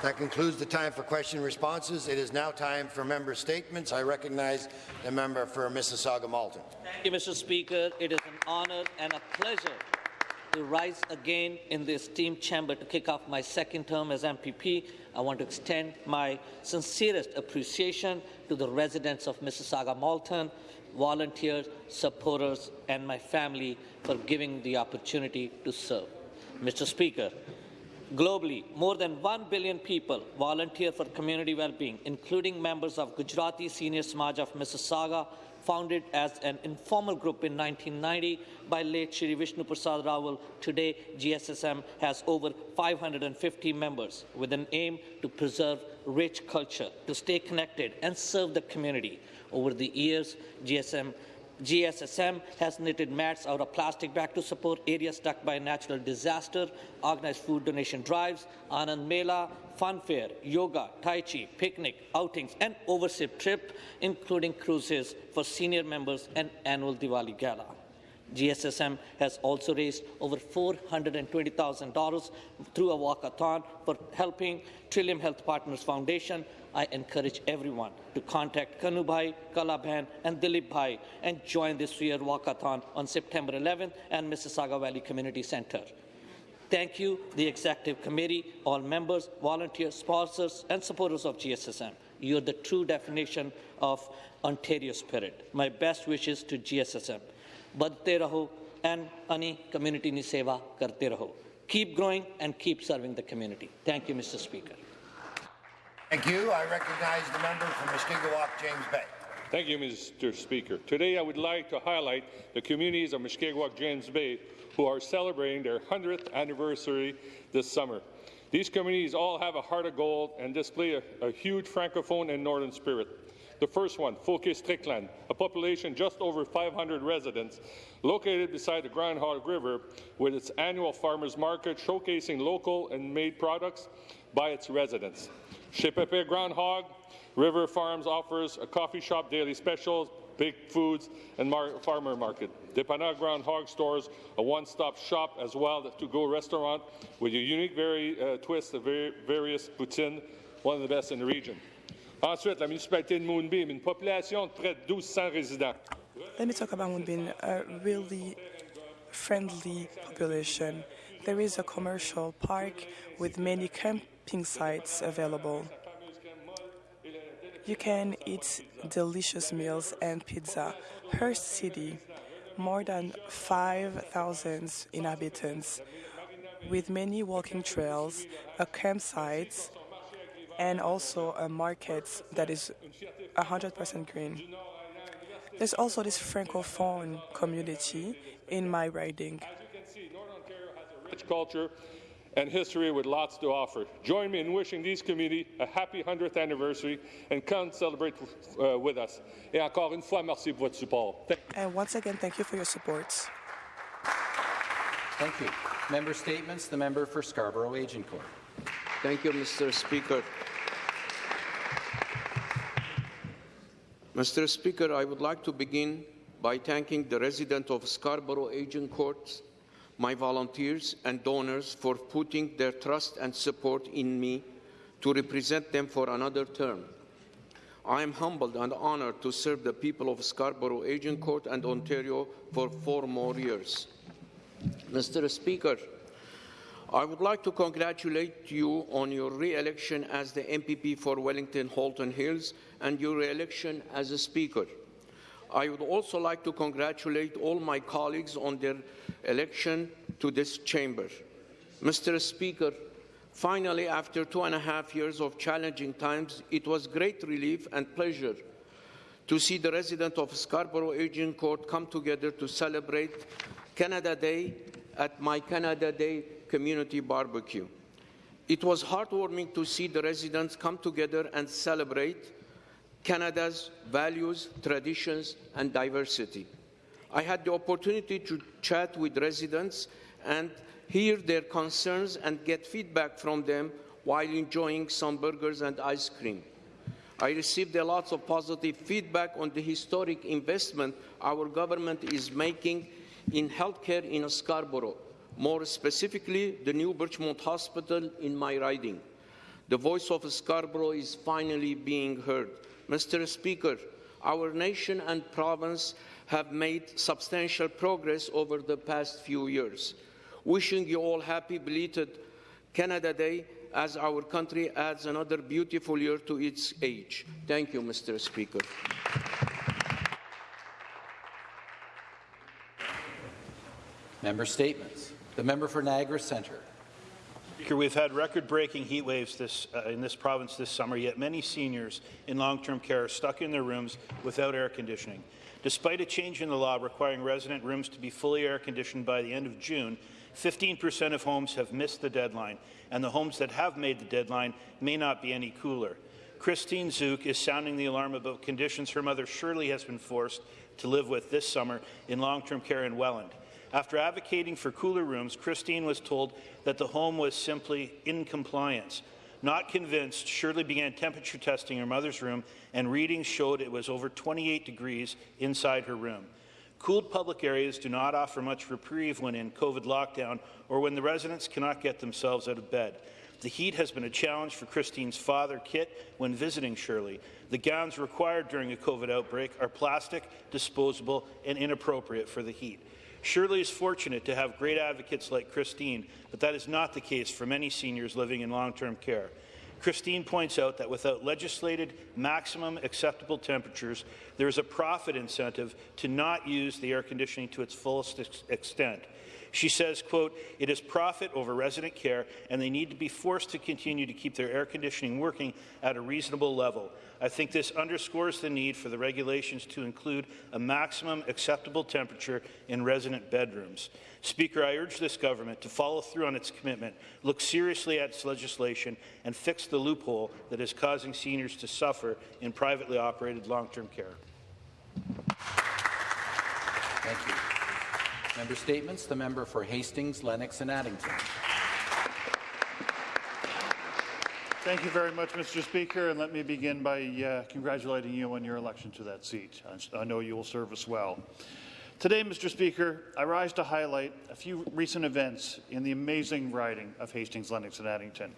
That concludes the time for question and responses. It is now time for member statements. I recognize the member for Mississauga Malton. Thank you, Mr. Speaker. It is an honor and a pleasure to rise again in the esteemed chamber to kick off my second term as MPP. I want to extend my sincerest appreciation to the residents of Mississauga Malton, volunteers, supporters, and my family for giving the opportunity to serve. Mr. Speaker, Globally, more than 1 billion people volunteer for community well-being, including members of Gujarati Senior Samaj of Mississauga, founded as an informal group in 1990 by late Shri Vishnu Prasad Rawal. Today, GSSM has over 550 members with an aim to preserve rich culture, to stay connected and serve the community. Over the years, GSM GSSM has knitted mats out of plastic bag to support areas struck by natural disaster, organized food donation drives, Anand Mela, fun fair, yoga, tai chi, picnic, outings, and overseas trip, including cruises for senior members and annual Diwali gala. GSSM has also raised over $420,000 through a walkathon for helping Trillium Health Partners Foundation. I encourage everyone to contact Kanu Bhai, Kala Bhan, and Dilipbhai and join this year walkathon on September 11th at Mississauga Valley Community Center. Thank you, the Executive Committee, all members, volunteers, sponsors, and supporters of GSSM. You're the true definition of Ontario spirit. My best wishes to GSSM. Badte raho and ani community ni seva karte raho. Keep growing and keep serving the community. Thank you, Mr. Speaker. Thank you. I recognize the member from Mushkegowuk, James Bay. Thank you, Mr. Speaker. Today, I would like to highlight the communities of Mushkegowuk, James Bay, who are celebrating their 100th anniversary this summer. These communities all have a heart of gold and display a, a huge francophone and northern spirit. The first one, Fauquier-Strickland, a population just over 500 residents, located beside the Groundhog River with its annual farmers market showcasing local and made products by its residents. Chez Pepe Groundhog, River Farms offers a coffee shop daily specials, baked foods, and mar farmer market. Dépanneur Groundhog stores a one-stop shop as well as to-go restaurant with a unique very, uh, twist of very, various poutine, one of the best in the region. Ensuite, la municipalité de Moonbeam, une population de près de 1200 résidents. Let me talk about Moonbeam, a really friendly population. There is a commercial park with many camping sites available. You can eat delicious meals and pizza. Hearst City, more than 5,000 inhabitants, with many walking trails, a campsite, and also a market that is 100% green. There's also this francophone community in my riding. Rich culture and history with lots to offer. Join me in wishing these community a happy 100th anniversary and come celebrate uh, with us. Et encore une fois, merci pour votre support. Thank And once again, thank you for your support. Thank you. Member statements. The member for Scarborough Agincourt. Thank you, Mr. Speaker. Mr. Speaker, I would like to begin by thanking the resident of Scarborough Agincourt, my volunteers and donors for putting their trust and support in me to represent them for another term. I am humbled and honored to serve the people of Scarborough Agincourt and Ontario for four more years. Mr. Speaker, I would like to congratulate you on your re-election as the MPP for Wellington Halton Hills and your re-election as a Speaker. I would also like to congratulate all my colleagues on their election to this chamber. Mr. Speaker, finally, after two and a half years of challenging times, it was great relief and pleasure to see the residents of Scarborough Agincourt come together to celebrate Canada Day at my Canada Day community barbecue. It was heartwarming to see the residents come together and celebrate Canada's values, traditions, and diversity. I had the opportunity to chat with residents and hear their concerns and get feedback from them while enjoying some burgers and ice cream. I received a lot of positive feedback on the historic investment our government is making in healthcare in Scarborough, more specifically the new Birchmount Hospital in my riding. The voice of Scarborough is finally being heard. Mr. Speaker, our nation and province have made substantial progress over the past few years. Wishing you all happy belated Canada Day as our country adds another beautiful year to its age. Thank you, Mr. Speaker. Member statements. The member for Niagara Centre. Speaker, we've had record-breaking heat waves this, uh, in this province this summer, yet many seniors in long-term care are stuck in their rooms without air conditioning. Despite a change in the law requiring resident rooms to be fully air-conditioned by the end of June, 15% of homes have missed the deadline, and the homes that have made the deadline may not be any cooler. Christine Zook is sounding the alarm about conditions her mother Shirley has been forced to live with this summer in long-term care in Welland. After advocating for cooler rooms, Christine was told that the home was simply in compliance. Not convinced, Shirley began temperature testing her mother's room, and readings showed it was over 28 degrees inside her room. Cooled public areas do not offer much reprieve when in COVID lockdown or when the residents cannot get themselves out of bed. The heat has been a challenge for Christine's father, Kit, when visiting Shirley. The gowns required during a COVID outbreak are plastic, disposable, and inappropriate for the heat. Shirley is fortunate to have great advocates like Christine, but that is not the case for many seniors living in long-term care. Christine points out that without legislated maximum acceptable temperatures, there is a profit incentive to not use the air conditioning to its fullest ex extent. She says, quote, it is profit over resident care, and they need to be forced to continue to keep their air conditioning working at a reasonable level. I think this underscores the need for the regulations to include a maximum acceptable temperature in resident bedrooms. Speaker, I urge this government to follow through on its commitment, look seriously at its legislation, and fix the loophole that is causing seniors to suffer in privately operated long-term care. Thank you. Member statements. The member for Hastings, Lennox and Addington. Thank you very much, Mr. Speaker, and let me begin by uh, congratulating you on your election to that seat. I know you will serve us well. Today, Mr. Speaker, I rise to highlight a few recent events in the amazing riding of Hastings, Lennox, and Addington.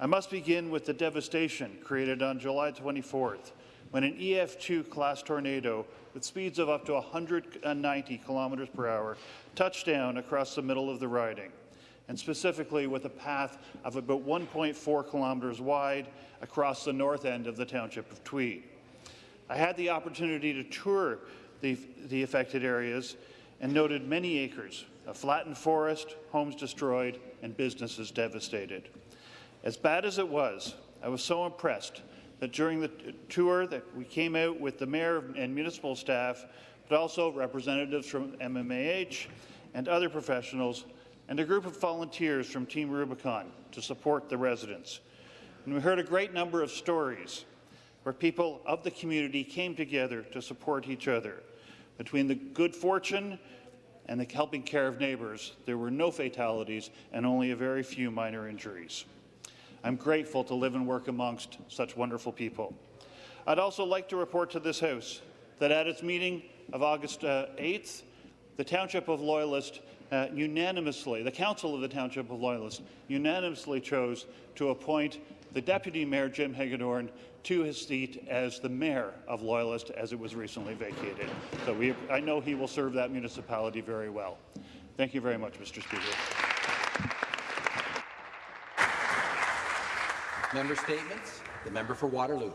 I must begin with the devastation created on July 24th when an EF2 class tornado with speeds of up to 190 kilometers per hour touched down across the middle of the riding and specifically with a path of about 1.4 kilometres wide across the north end of the township of Tweed. I had the opportunity to tour the, the affected areas and noted many acres of flattened forest, homes destroyed, and businesses devastated. As bad as it was, I was so impressed that during the tour that we came out with the mayor and municipal staff, but also representatives from MMAH and other professionals and a group of volunteers from Team Rubicon to support the residents. And we heard a great number of stories where people of the community came together to support each other. Between the good fortune and the helping care of neighbours, there were no fatalities and only a very few minor injuries. I'm grateful to live and work amongst such wonderful people. I'd also like to report to this House that at its meeting of August uh, 8th, the Township of Loyalist uh, unanimously, the Council of the Township of Loyalists unanimously chose to appoint the Deputy Mayor, Jim Hegadorn, to his seat as the Mayor of Loyalist as it was recently vacated. So we, I know he will serve that municipality very well. Thank you very much, Mr. Speaker. Member statements. The member for Waterloo.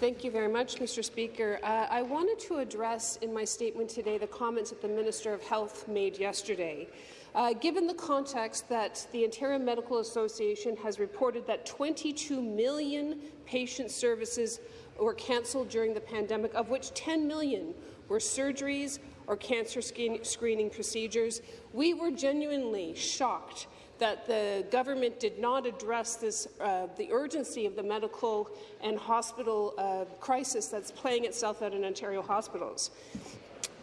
Thank you very much, Mr. Speaker. Uh, I wanted to address in my statement today the comments that the Minister of Health made yesterday. Uh, given the context that the Ontario Medical Association has reported that 22 million patient services were cancelled during the pandemic, of which 10 million were surgeries or cancer screening procedures, we were genuinely shocked that the government did not address this, uh, the urgency of the medical and hospital uh, crisis that's playing itself out in Ontario hospitals.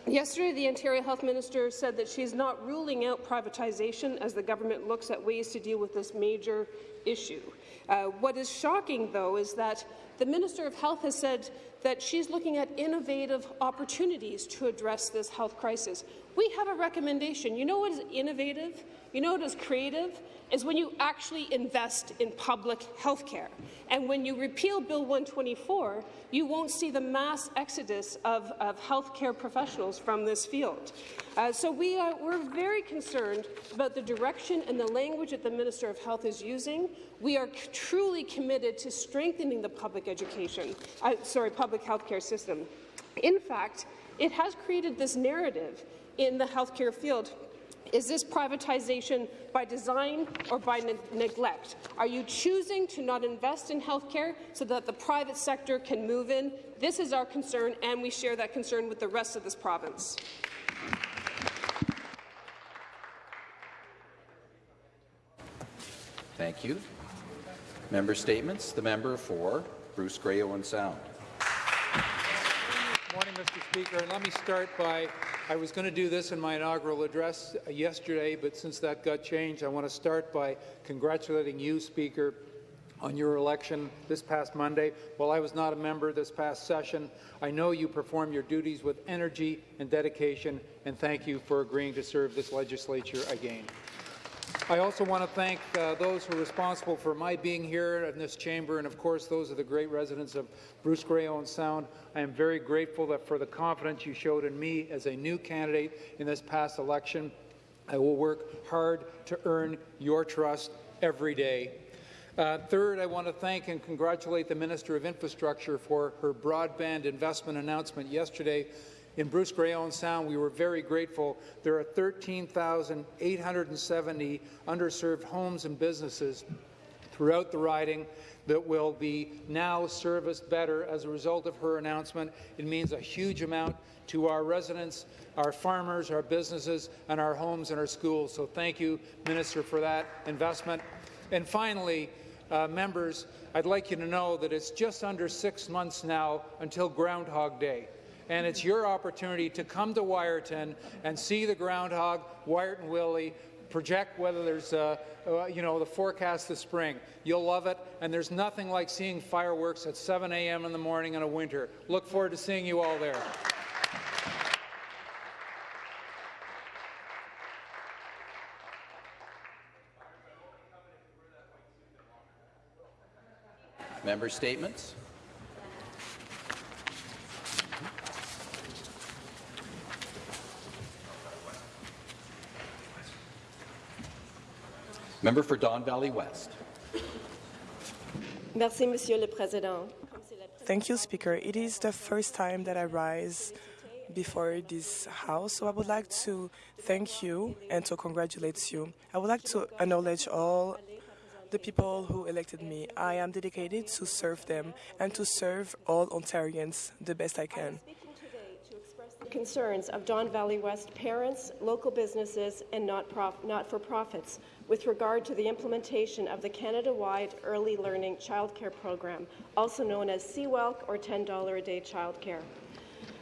Yesterday, the Ontario Health Minister said that she's not ruling out privatization as the government looks at ways to deal with this major issue. Uh, what is shocking, though, is that the Minister of Health has said that she's looking at innovative opportunities to address this health crisis. We have a recommendation. You know what is innovative? You know what is creative? Is when you actually invest in public health care. And when you repeal Bill 124, you won't see the mass exodus of, of healthcare professionals from this field. Uh, so we are, we're very concerned about the direction and the language that the Minister of Health is using. We are truly committed to strengthening the public education, uh, sorry, public healthcare system. In fact, it has created this narrative in the healthcare field is this privatization by design or by ne neglect? Are you choosing to not invest in healthcare so that the private sector can move in? This is our concern, and we share that concern with the rest of this province. Thank you. Member statements. The member for Bruce Grey Owen Sound. Mr. Speaker. And let me start by I was going to do this in my inaugural address yesterday, but since that got changed, I want to start by congratulating you, Speaker, on your election this past Monday. While I was not a member this past session, I know you perform your duties with energy and dedication, and thank you for agreeing to serve this legislature again. I also want to thank uh, those who are responsible for my being here in this chamber, and of course those are the great residents of Bruce Grey Owen Sound. I am very grateful that for the confidence you showed in me as a new candidate in this past election. I will work hard to earn your trust every day. Uh, third, I want to thank and congratulate the Minister of Infrastructure for her broadband investment announcement yesterday in Bruce Grey Owen Sound, we were very grateful. There are 13,870 underserved homes and businesses throughout the riding that will be now serviced better as a result of her announcement. It means a huge amount to our residents, our farmers, our businesses, and our homes and our schools. So thank you, Minister, for that investment. And finally, uh, members, I'd like you to know that it's just under six months now until Groundhog Day and it's your opportunity to come to Wiarton and see the groundhog, Wiarton Willie, project whether there's, uh, uh, you know, the forecast this spring. You'll love it, and there's nothing like seeing fireworks at 7 a.m. in the morning in a winter. Look forward to seeing you all there. Member statements. Member for Don Valley West. Merci, Monsieur le Président. Thank you, Speaker. It is the first time that I rise before this House, so I would like to thank you and to congratulate you. I would like to acknowledge all the people who elected me. I am dedicated to serve them and to serve all Ontarians the best I can concerns of Don Valley West parents, local businesses, and not-for-profits with regard to the implementation of the Canada-wide Early Learning Childcare Program, also known as CWELC or $10 a day childcare.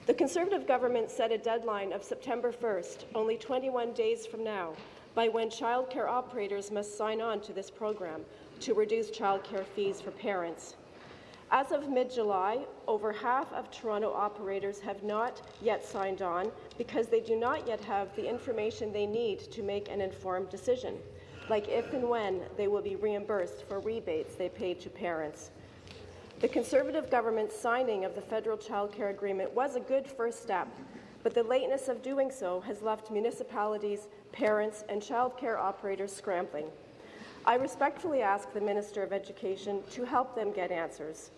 The Conservative government set a deadline of September 1st, only 21 days from now, by when childcare operators must sign on to this program to reduce childcare fees for parents. As of mid-July, over half of Toronto operators have not yet signed on because they do not yet have the information they need to make an informed decision, like if and when they will be reimbursed for rebates they paid to parents. The Conservative government's signing of the federal child care agreement was a good first step, but the lateness of doing so has left municipalities, parents, and child care operators scrambling. I respectfully ask the Minister of Education to help them get answers.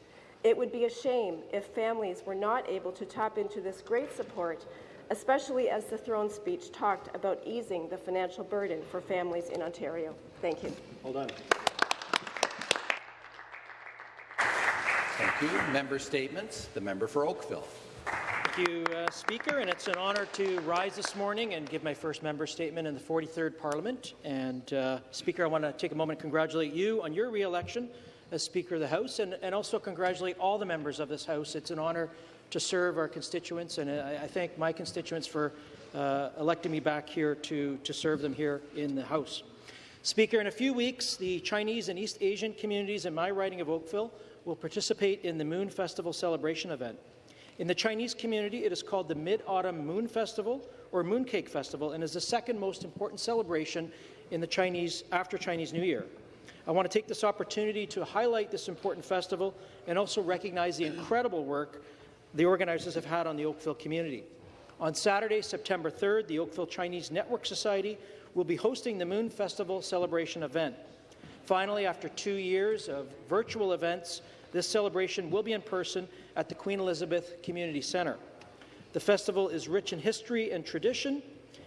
It would be a shame if families were not able to tap into this great support, especially as the throne speech talked about easing the financial burden for families in Ontario. Thank you. Hold on. Thank you. Member statements. The member for Oakville. Thank you, uh, Speaker, and it's an honour to rise this morning and give my first member statement in the 43rd Parliament. And uh, Speaker, I want to take a moment to congratulate you on your re-election as Speaker of the House, and, and also congratulate all the members of this House. It's an honour to serve our constituents, and I, I thank my constituents for uh, electing me back here to, to serve them here in the House. Speaker, in a few weeks, the Chinese and East Asian communities in my riding of Oakville will participate in the Moon Festival celebration event. In the Chinese community, it is called the Mid-Autumn Moon Festival or Mooncake Festival and is the second most important celebration in the Chinese after Chinese New Year. I want to take this opportunity to highlight this important festival and also recognize the incredible work the organizers have had on the Oakville community. On Saturday, September 3rd, the Oakville Chinese Network Society will be hosting the Moon Festival celebration event. Finally, after two years of virtual events, this celebration will be in person at the Queen Elizabeth Community Centre. The festival is rich in history and tradition.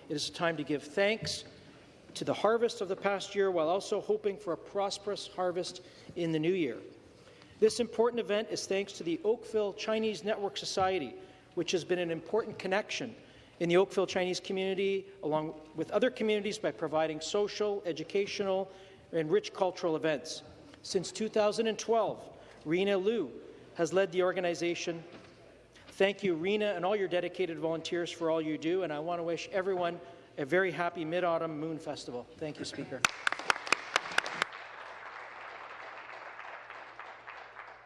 It is a time to give thanks to the harvest of the past year while also hoping for a prosperous harvest in the new year. This important event is thanks to the Oakville Chinese Network Society, which has been an important connection in the Oakville Chinese community, along with other communities, by providing social, educational, and rich cultural events. Since 2012, Rena Liu has led the organization. Thank you, Rena, and all your dedicated volunteers for all you do, and I want to wish everyone a very happy Mid-Autumn Moon Festival. Thank you, Speaker.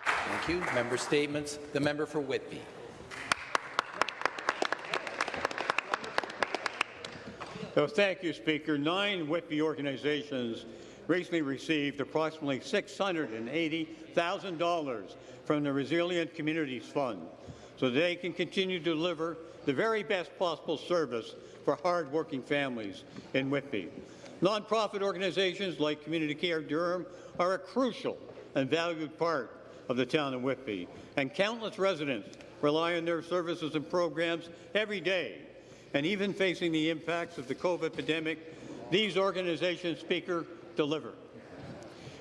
Thank you. Member statements. The member for Whitby. So thank you, Speaker. Nine Whitby organizations recently received approximately $680,000 from the Resilient Communities Fund so they can continue to deliver the very best possible service for hard-working families in Whitby. Nonprofit organizations like Community Care Durham are a crucial and valued part of the town of Whitby, and countless residents rely on their services and programs every day and even facing the impacts of the COVID pandemic, these organizations, Speaker, deliver.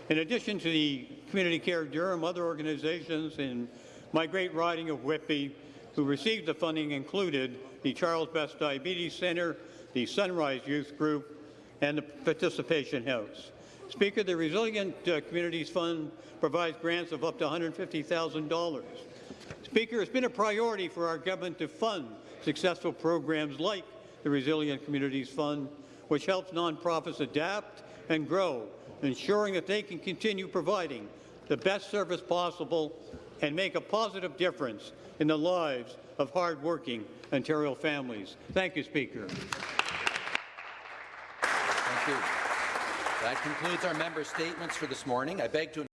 In addition to the Community Care Durham, other organizations in my great riding of Whitby who received the funding included the Charles Best Diabetes Centre, the Sunrise Youth Group, and the Participation House. Speaker, the Resilient uh, Communities Fund provides grants of up to $150,000. Speaker, it's been a priority for our government to fund successful programs like the Resilient Communities Fund, which helps nonprofits adapt and grow, ensuring that they can continue providing the best service possible and make a positive difference in the lives of hardworking Ontario families. Thank you, Speaker. Thank you. That concludes our member statements for this morning. I beg to